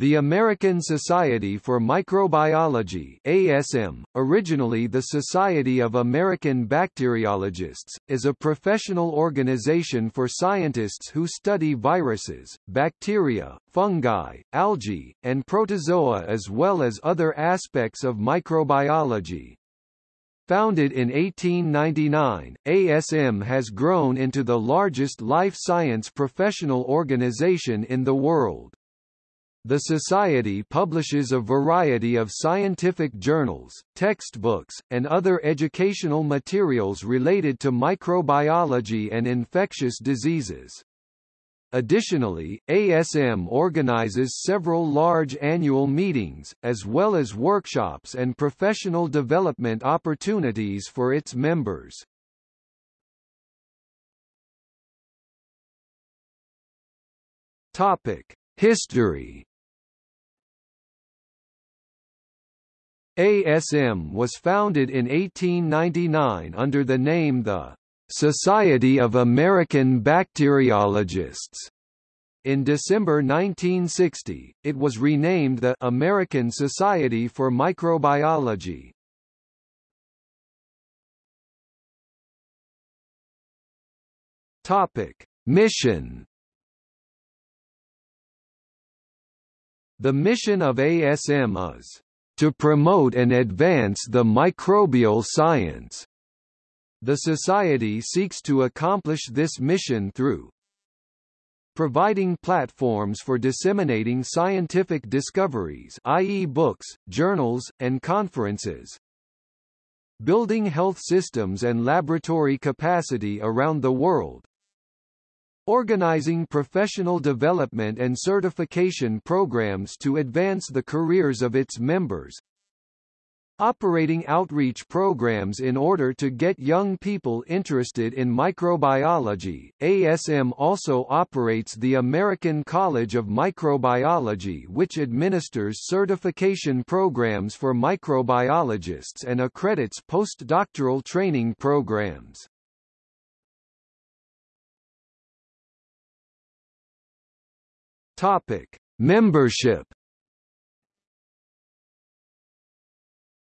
The American Society for Microbiology ASM, originally the Society of American Bacteriologists, is a professional organization for scientists who study viruses, bacteria, fungi, algae, and protozoa as well as other aspects of microbiology. Founded in 1899, ASM has grown into the largest life science professional organization in the world. The Society publishes a variety of scientific journals, textbooks, and other educational materials related to microbiology and infectious diseases. Additionally, ASM organizes several large annual meetings, as well as workshops and professional development opportunities for its members. Topic: History ASM was founded in 1899 under the name the Society of American Bacteriologists. In December 1960, it was renamed the American Society for Microbiology. Topic: Mission The mission of ASM is to promote and advance the microbial science. The Society seeks to accomplish this mission through providing platforms for disseminating scientific discoveries i.e. books, journals, and conferences, building health systems and laboratory capacity around the world, organizing professional development and certification programs to advance the careers of its members, operating outreach programs in order to get young people interested in microbiology. ASM also operates the American College of Microbiology which administers certification programs for microbiologists and accredits postdoctoral training programs. Topic: Membership.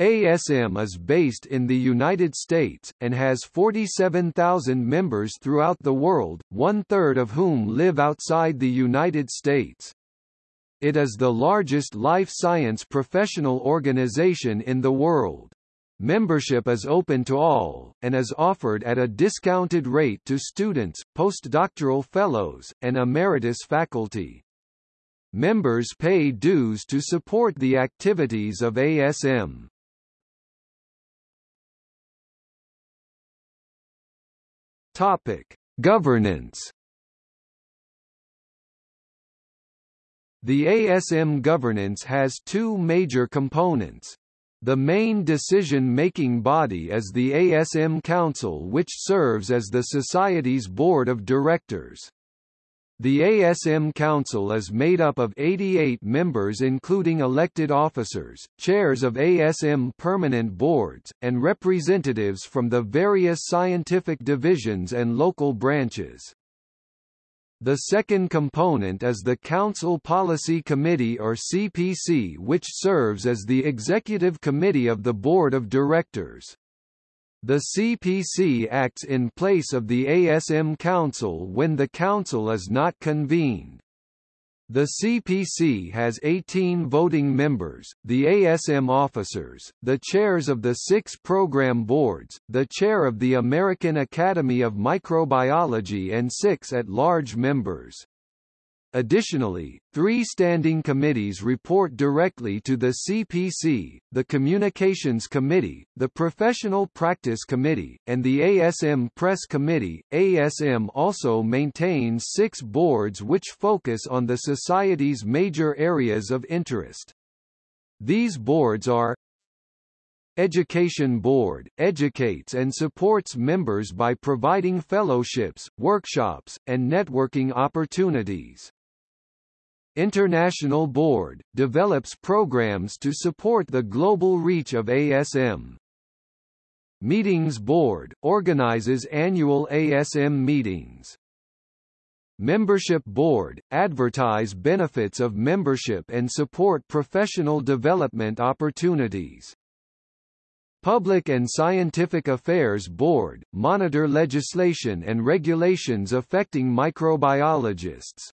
ASM is based in the United States, and has 47,000 members throughout the world, one-third of whom live outside the United States. It is the largest life science professional organization in the world. Membership is open to all, and is offered at a discounted rate to students, postdoctoral fellows, and emeritus faculty. Members pay dues to support the activities of ASM. Topic: Governance. The ASM governance has two major components. The main decision-making body is the ASM Council which serves as the Society's board of directors. The ASM Council is made up of 88 members including elected officers, chairs of ASM permanent boards, and representatives from the various scientific divisions and local branches. The second component is the Council Policy Committee or CPC which serves as the executive committee of the Board of Directors. The CPC acts in place of the ASM Council when the Council is not convened. The CPC has 18 voting members, the ASM officers, the chairs of the six program boards, the chair of the American Academy of Microbiology and six at-large members. Additionally, three standing committees report directly to the CPC, the Communications Committee, the Professional Practice Committee, and the ASM Press Committee. ASM also maintains six boards which focus on the Society's major areas of interest. These boards are Education Board, educates and supports members by providing fellowships, workshops, and networking opportunities. International Board, develops programs to support the global reach of ASM. Meetings Board, organizes annual ASM meetings. Membership Board, advertise benefits of membership and support professional development opportunities. Public and Scientific Affairs Board, monitor legislation and regulations affecting microbiologists.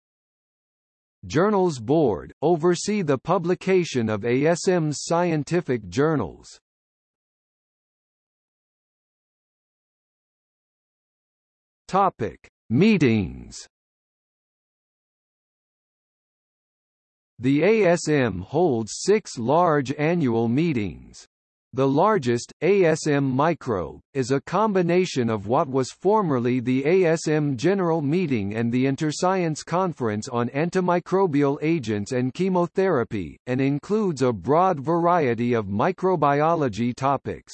Journals Board, oversee the publication of ASM's scientific journals. Topic: Meetings. The ASM holds six large annual meetings. The largest, ASM Microbe, is a combination of what was formerly the ASM General Meeting and the Interscience Conference on Antimicrobial Agents and Chemotherapy, and includes a broad variety of microbiology topics.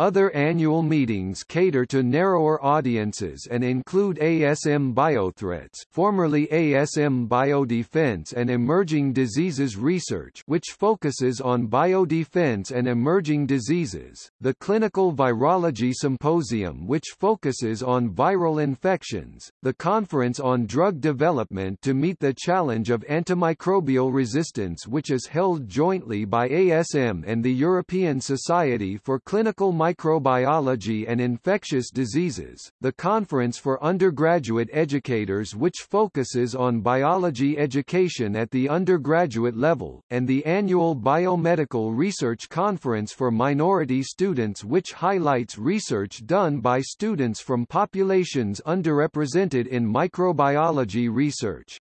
Other annual meetings cater to narrower audiences and include ASM Biothreats formerly ASM Biodefense and Emerging Diseases Research which focuses on biodefense and emerging diseases, the Clinical Virology Symposium which focuses on viral infections, the Conference on Drug Development to meet the challenge of antimicrobial resistance which is held jointly by ASM and the European Society for Clinical Microbiology and Infectious Diseases, the Conference for Undergraduate Educators which focuses on biology education at the undergraduate level, and the annual Biomedical Research Conference for minority students which highlights research done by students from populations underrepresented in microbiology research.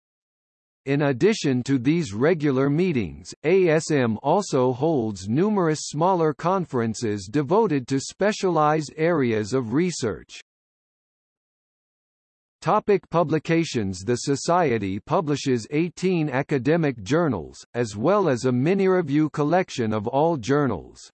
In addition to these regular meetings, ASM also holds numerous smaller conferences devoted to specialized areas of research. Topic publications The Society publishes 18 academic journals, as well as a mini-review collection of all journals.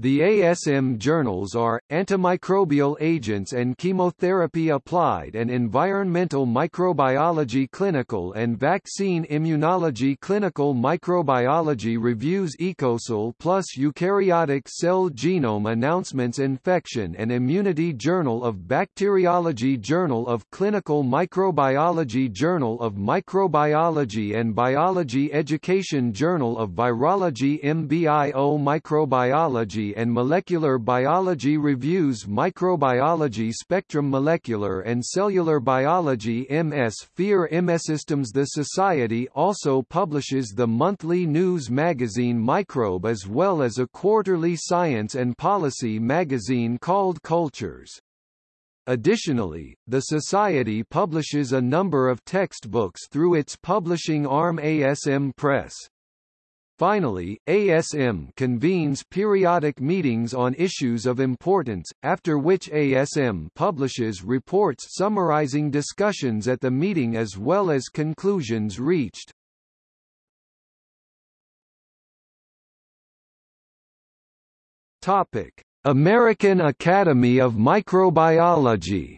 The ASM journals are, Antimicrobial Agents and Chemotherapy Applied and Environmental Microbiology Clinical and Vaccine Immunology Clinical Microbiology Reviews EcoSal Plus Eukaryotic Cell Genome Announcements Infection and Immunity Journal of Bacteriology Journal of Clinical Microbiology Journal of Microbiology and Biology Education Journal of Virology MBIO Microbiology and Molecular Biology reviews Microbiology Spectrum Molecular and Cellular Biology MS Fear mSystems. The Society also publishes the monthly news magazine Microbe as well as a quarterly science and policy magazine called Cultures. Additionally, the Society publishes a number of textbooks through its publishing arm ASM Press. Finally, ASM convenes periodic meetings on issues of importance, after which ASM publishes reports summarizing discussions at the meeting as well as conclusions reached. Topic: American Academy of Microbiology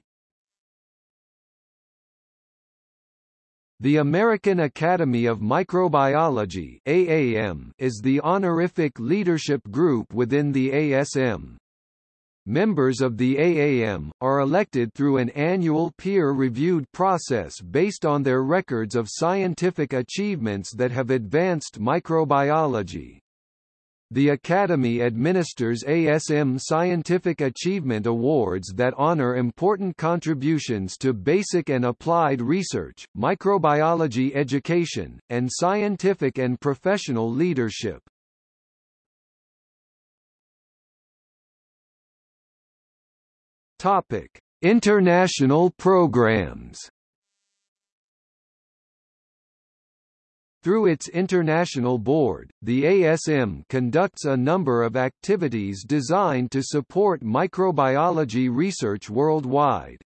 The American Academy of Microbiology AAM is the honorific leadership group within the ASM. Members of the AAM, are elected through an annual peer-reviewed process based on their records of scientific achievements that have advanced microbiology. The Academy administers ASM Scientific Achievement Awards that honor important contributions to basic and applied research, microbiology education, and scientific and professional leadership. Topic: International programs. Through its international board, the ASM conducts a number of activities designed to support microbiology research worldwide.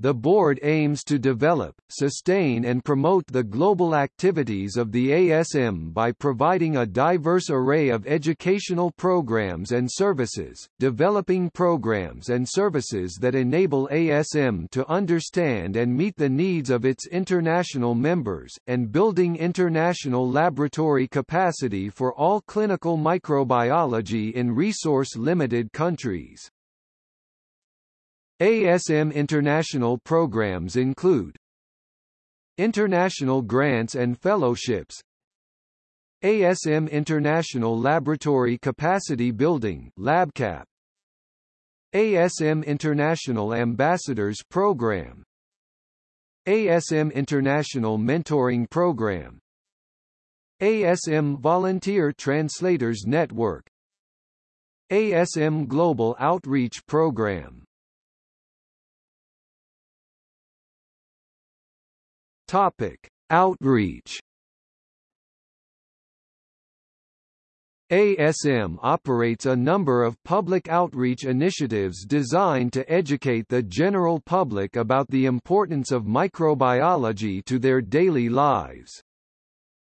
The board aims to develop, sustain and promote the global activities of the ASM by providing a diverse array of educational programs and services, developing programs and services that enable ASM to understand and meet the needs of its international members, and building international laboratory capacity for all clinical microbiology in resource-limited countries. ASM international programs include International grants and fellowships ASM International Laboratory Capacity Building LabCap ASM International Ambassadors Program ASM International Mentoring Program ASM Volunteer Translators Network ASM Global Outreach Program Topic: Outreach ASM operates a number of public outreach initiatives designed to educate the general public about the importance of microbiology to their daily lives.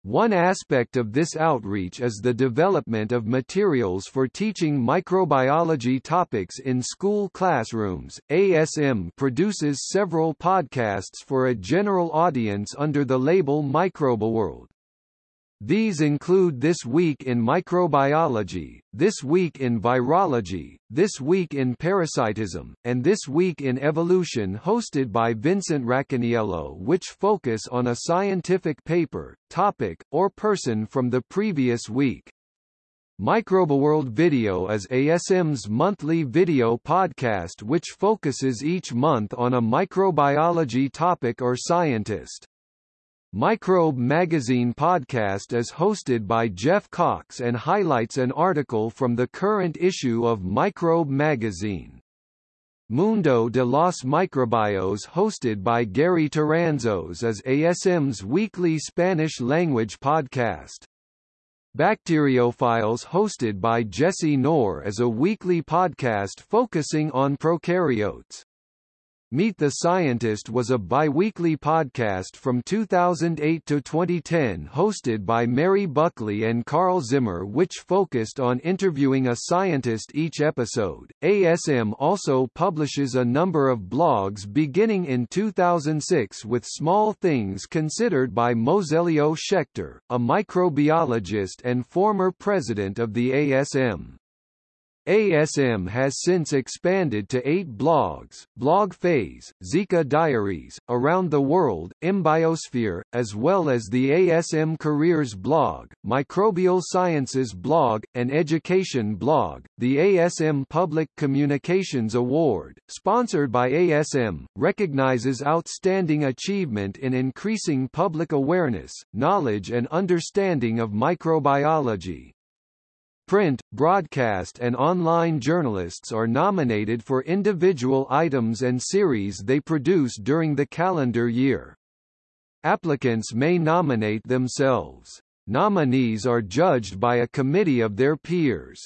One aspect of this outreach is the development of materials for teaching microbiology topics in school classrooms. ASM produces several podcasts for a general audience under the label Microbeworld. These include This Week in Microbiology, This Week in Virology, This Week in Parasitism, and This Week in Evolution hosted by Vincent Racaniello which focus on a scientific paper, topic, or person from the previous week. Microbeworld Video is ASM's monthly video podcast which focuses each month on a microbiology topic or scientist. Microbe Magazine podcast is hosted by Jeff Cox and highlights an article from the current issue of Microbe Magazine. Mundo de los Microbios hosted by Gary Toranzos is ASM's weekly Spanish-language podcast. BacterioFiles hosted by Jesse Noar is a weekly podcast focusing on prokaryotes. Meet the Scientist was a bi-weekly podcast from 2008 to 2010 hosted by Mary Buckley and Carl Zimmer which focused on interviewing a scientist each episode. ASM also publishes a number of blogs beginning in 2006 with Small Things Considered by Moselio Schaechter, a microbiologist and former president of the ASM. ASM has since expanded to eight blogs, Blog Phase, Zika Diaries, Around the World, mBiosphere, as well as the ASM Careers blog, Microbial Sciences blog, and Education blog. The ASM Public Communications Award, sponsored by ASM, recognizes outstanding achievement in increasing public awareness, knowledge and understanding of microbiology. Print, broadcast and online journalists are nominated for individual items and series they produce during the calendar year. Applicants may nominate themselves. Nominees are judged by a committee of their peers.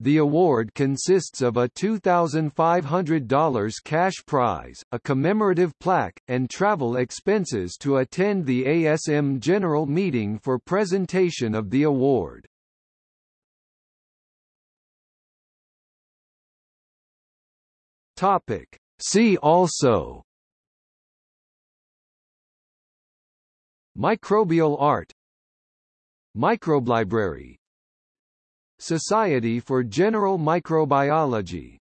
The award consists of a $2,500 cash prize, a commemorative plaque, and travel expenses to attend the ASM General Meeting for presentation of the award. Topic. See also. Microbial art. Microbelibrary Society for General Microbiology